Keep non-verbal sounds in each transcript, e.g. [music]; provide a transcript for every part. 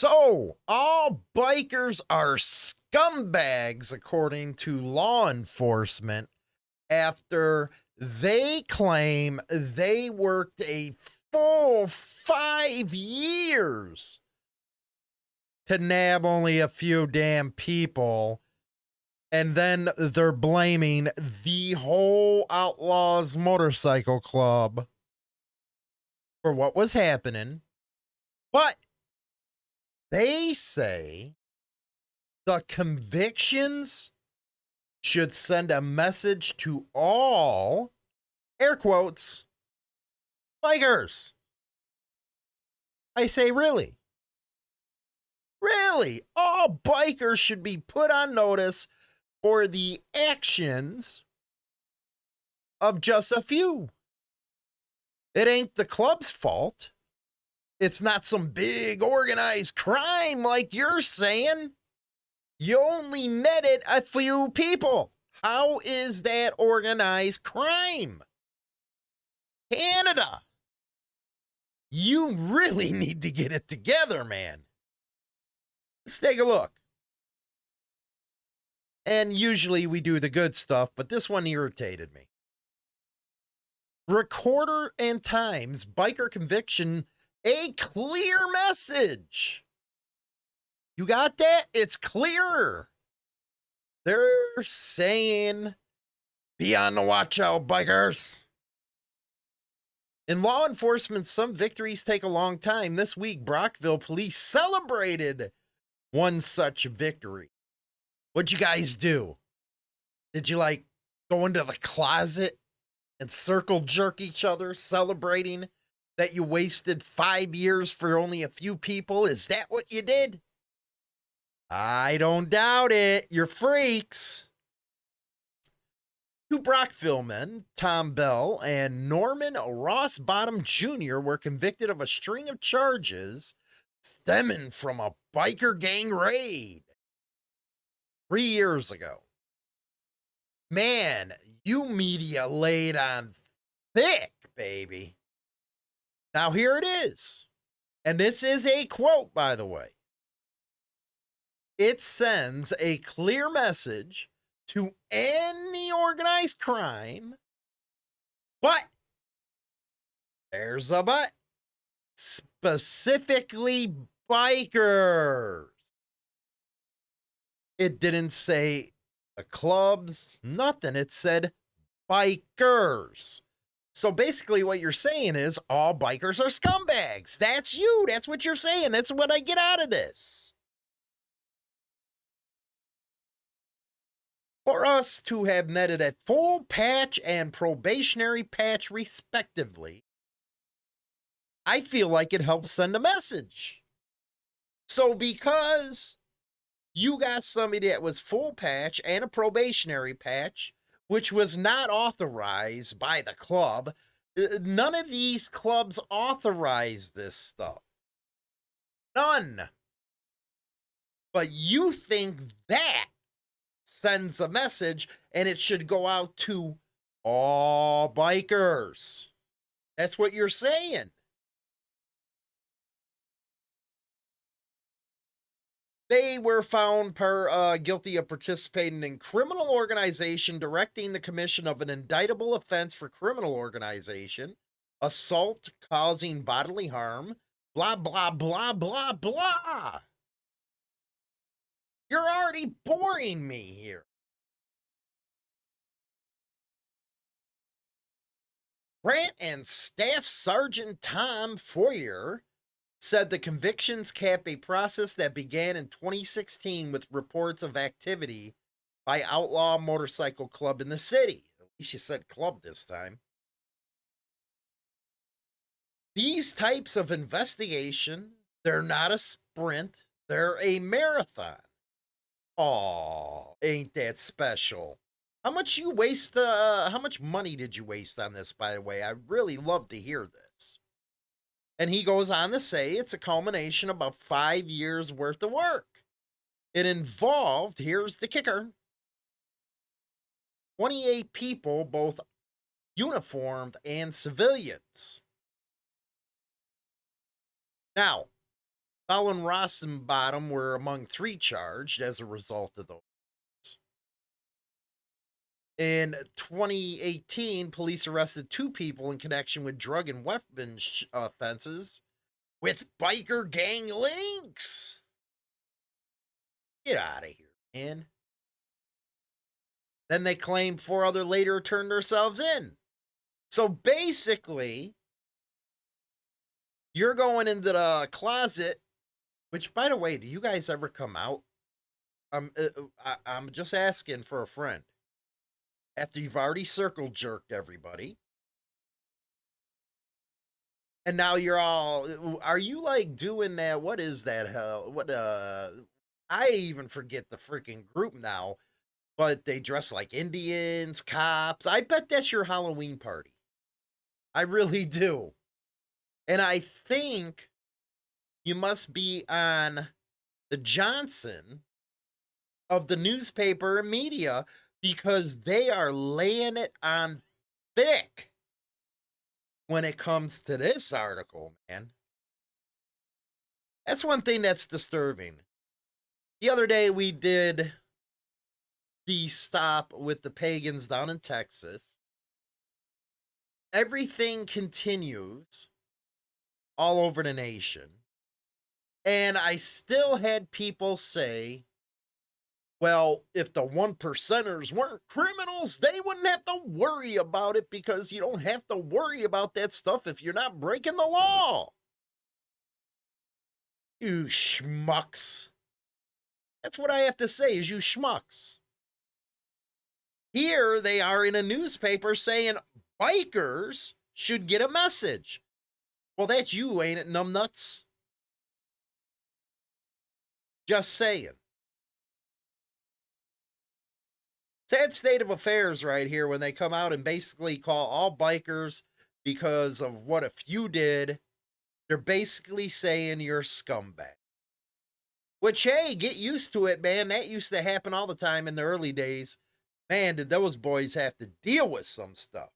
So, all bikers are scumbags, according to law enforcement, after they claim they worked a full five years to nab only a few damn people. And then they're blaming the whole Outlaws Motorcycle Club for what was happening. But they say the convictions should send a message to all, air quotes, bikers. I say, really? Really? All bikers should be put on notice for the actions of just a few. It ain't the club's fault. It's not some big organized crime like you're saying. You only netted a few people. How is that organized crime? Canada. You really [laughs] need to get it together, man. Let's take a look. And usually we do the good stuff, but this one irritated me. Recorder and Times biker conviction a clear message. You got that? It's clearer. They're saying, be on the watch out, bikers. In law enforcement, some victories take a long time. This week, Brockville police celebrated one such victory. What'd you guys do? Did you like go into the closet and circle jerk each other, celebrating that you wasted five years for only a few people? Is that what you did? I don't doubt it. You're freaks. Two Brockville men, Tom Bell and Norman Ross Bottom Jr., were convicted of a string of charges stemming from a biker gang raid three years ago. Man, you media laid on thick, baby. Now, here it is. And this is a quote, by the way. It sends a clear message to any organized crime, but there's a but specifically bikers. It didn't say the clubs, nothing. It said bikers. So basically, what you're saying is all bikers are scumbags. That's you. That's what you're saying. That's what I get out of this. For us to have netted a full patch and probationary patch, respectively, I feel like it helps send a message. So, because you got somebody that was full patch and a probationary patch, which was not authorized by the club. Uh, none of these clubs authorize this stuff. None. But you think that sends a message and it should go out to all bikers. That's what you're saying. They were found per uh, guilty of participating in criminal organization, directing the commission of an indictable offense for criminal organization, assault causing bodily harm, blah, blah, blah, blah, blah. You're already boring me here. Grant and Staff Sergeant Tom Foyer said the convictions cap a process that began in 2016 with reports of activity by Outlaw Motorcycle Club in the city. At least you said club this time. These types of investigation, they're not a sprint, they're a marathon. Oh, ain't that special? How much you waste uh how much money did you waste on this by the way? I really love to hear this. And he goes on to say it's a culmination of about five years worth of work. It involved, here's the kicker 28 people, both uniformed and civilians. Now, Bell and Rossenbottom were among three charged as a result of those. In 2018, police arrested two people in connection with drug and weapons offenses with biker gang links. Get out of here, man. Then they claim four other later turned themselves in. So basically, you're going into the closet, which, by the way, do you guys ever come out? I'm, uh, uh, I'm just asking for a friend after you've already circle jerked everybody. And now you're all are you like doing that? What is that hell? What uh I even forget the freaking group now, but they dress like Indians, cops. I bet that's your Halloween party. I really [laughs] do. And I think you must be on the Johnson of the newspaper and media because they are laying it on thick when it comes to this article, man. That's one thing that's disturbing. The other day we did the stop with the pagans down in Texas. Everything continues all over the nation. And I still had people say, well, if the one percenters weren't criminals, they wouldn't have to worry about it because you don't have to worry about that stuff if you're not breaking the law. You schmucks. That's what I have to say is you schmucks. Here they are in a newspaper saying bikers should get a message. Well, that's you, ain't it, numbnuts? Just saying. Sad state of affairs right here when they come out and basically call all bikers because of what a few did. They're basically saying you're scumbag. Which, hey, get used to it, man. That used to happen all the time in the early days. Man, did those boys have to deal with some stuff.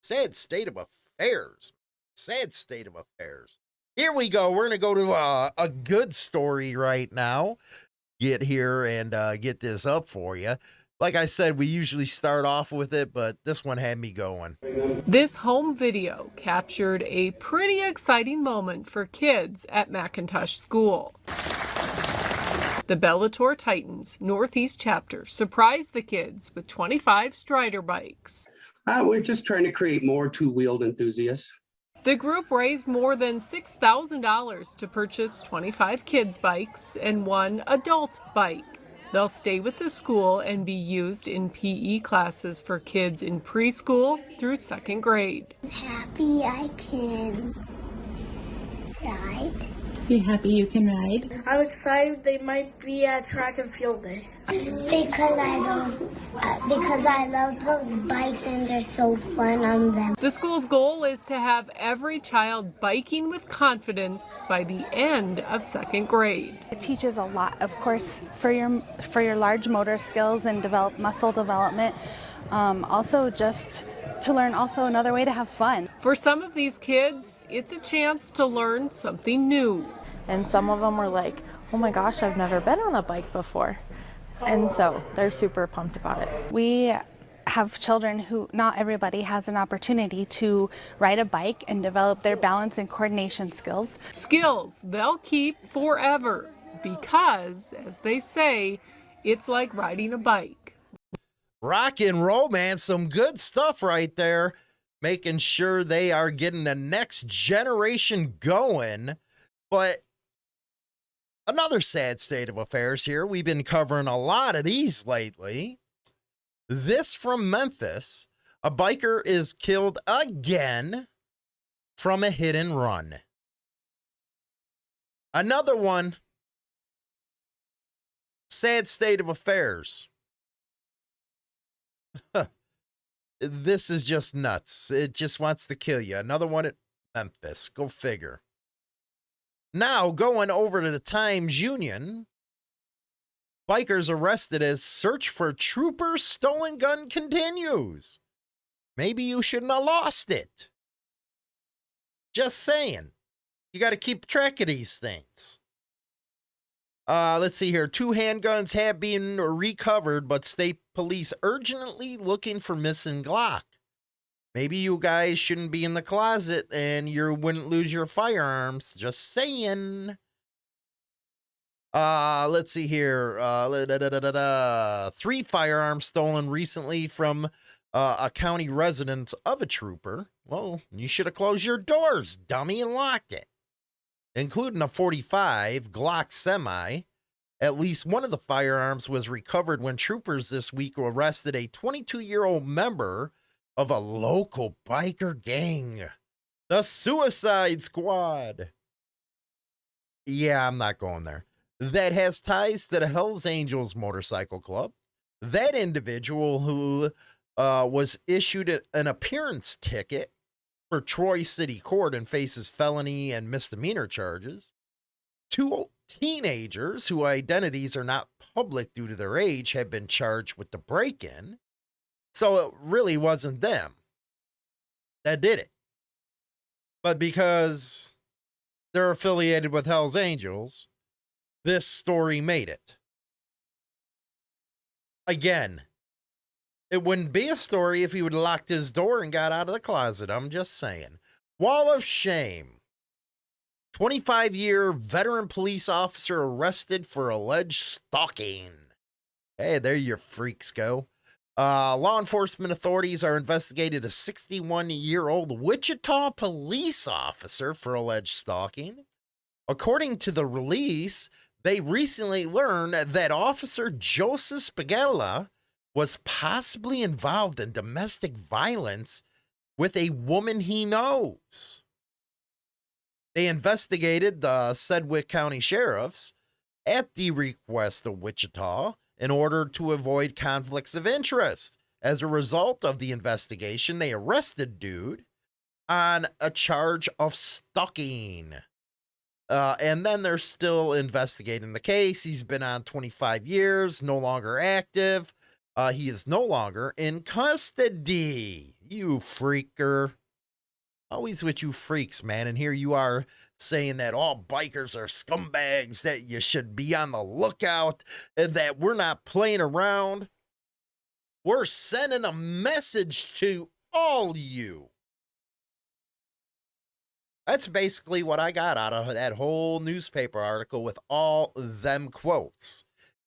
Sad state of affairs. Sad state of affairs. Here we go. We're going to go to a, a good story right now get here and uh, get this up for you. Like I said, we usually start off with it, but this one had me going. This home video captured a pretty exciting moment for kids at McIntosh School. The Bellator Titans Northeast chapter surprised the kids with 25 Strider bikes. Uh, we're just trying to create more two-wheeled enthusiasts. The group raised more than $6,000 to purchase 25 kids' bikes and one adult bike. They'll stay with the school and be used in PE classes for kids in preschool through second grade. Happy I can ride. Be happy you can ride. I'm excited they might be at track and field day. Because I don't, uh, because I love those bikes and they're so fun on them. The school's goal is to have every child biking with confidence by the end of second grade. It teaches a lot, of course, for your for your large motor skills and develop muscle development. Um, also, just to learn also another way to have fun. For some of these kids, it's a chance to learn something new. And some of them were like, oh my gosh, I've never been on a bike before. And so they're super pumped about it. We have children who not everybody has an opportunity to ride a bike and develop their balance and coordination skills. Skills they'll keep forever because, as they say, it's like riding a bike. Rock and roll, man. Some good stuff right there. Making sure they are getting the next generation going. But Another sad state of affairs here. We've been covering a lot of these lately. This from Memphis. A biker is killed again from a hit and run. Another one. Sad state of affairs. [laughs] this is just nuts. It just wants to kill you. Another one at Memphis. Go figure. Now, going over to the Times Union, bikers arrested as search for trooper's stolen gun continues. Maybe you shouldn't have lost it. Just saying. You got to keep track of these things. Uh, let's see here. Two handguns have been recovered, but state police urgently looking for missing Glock. Maybe you guys shouldn't be in the closet and you wouldn't lose your firearms. Just saying. Uh, let's see here. Uh, da, da, da, Three firearms stolen recently from uh, a county resident of a trooper. Well, you should have closed your doors, dummy, and locked it including a 45 Glock semi. At least one of the firearms was recovered when troopers this week arrested a 22 year old member of a local biker gang, the Suicide Squad. Yeah, I'm not going there. That has ties to the Hells Angels Motorcycle Club. That individual who uh, was issued an appearance ticket for Troy City Court and faces felony and misdemeanor charges. Two teenagers whose identities are not public due to their age have been charged with the break in. So it really wasn't them that did it. But because they're affiliated with Hell's Angels, this story made it. Again, it wouldn't be a story if he would have locked his door and got out of the closet. I'm just saying. Wall of shame. 25 year veteran police officer arrested for alleged stalking. Hey, there your freaks go. Uh, law enforcement authorities are investigating a 61 year old Wichita police officer for alleged stalking. According to the release, they recently learned that Officer Joseph Spagella was possibly involved in domestic violence with a woman he knows. They investigated the Sedgwick County sheriffs at the request of Wichita in order to avoid conflicts of interest. As a result of the investigation, they arrested dude on a charge of stalking. Uh, and then they're still investigating the case. He's been on 25 years, no longer active. Uh, he is no longer in custody. You freaker. Always with you freaks, man. And here you are saying that all bikers are scumbags, that you should be on the lookout, and that we're not playing around. We're sending a message to all you. That's basically what I got out of that whole newspaper article with all them quotes.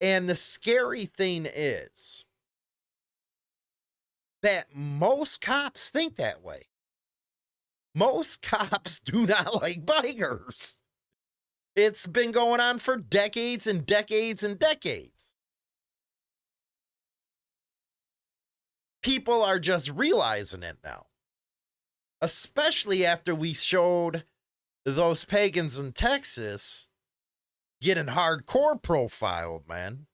And the scary thing is, that most cops think that way. Most [laughs] cops do not like bikers. It's been going on for decades and decades and decades. People are just realizing it now, especially after we showed those pagans in Texas getting hardcore profiled, man.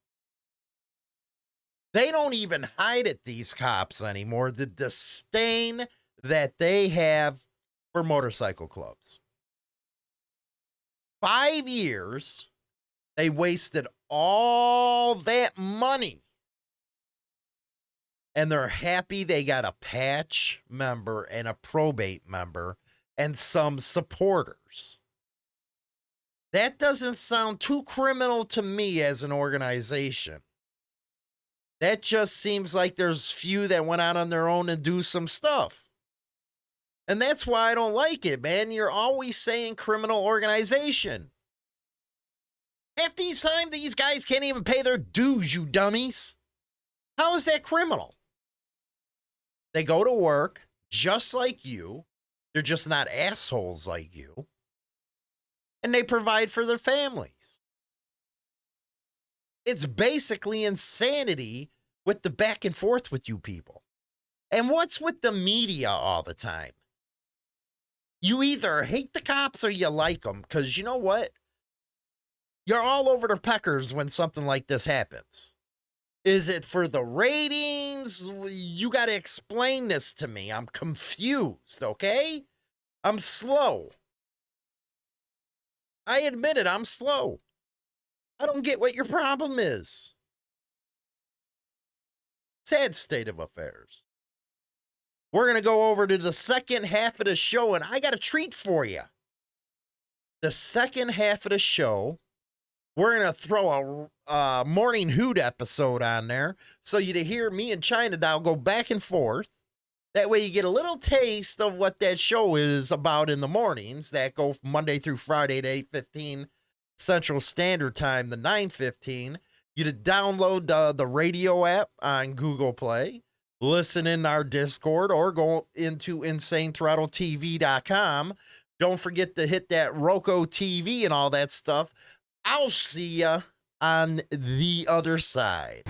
They don't even hide it, these cops anymore. The disdain that they have for motorcycle clubs. Five years, they wasted all that money. And they're happy they got a patch member and a probate member and some supporters. That doesn't sound too criminal to me as an organization. That just seems like there's few that went out on their own and do some stuff. And that's why I don't like it, man. You're always saying criminal organization. Half these time, these guys can't even pay their dues, you dummies. How is that criminal? They go to work just like you. They're just not assholes like you. And they provide for their families. It's basically insanity with the back and forth with you people. And what's with the media all the time? You either hate the cops or you like them because you know what? You're all over the peckers when something like this happens. Is it for the ratings? You got to explain this to me. I'm confused, okay? I'm slow. I admit it, I'm slow. I don't get what your problem is. Sad state of affairs. We're going to go over to the second half of the show, and I got a treat for you. the second half of the show, we're gonna throw a uh, morning hoot episode on there, so you to hear me and China Doll go back and forth. That way, you get a little taste of what that show is about in the mornings that go Monday through Friday at eight fifteen Central Standard Time, the nine fifteen. You to download uh, the radio app on Google Play, listen in our Discord, or go into InsaneThrottleTV.com. Don't forget to hit that Roku TV and all that stuff. I'll see ya on the other side.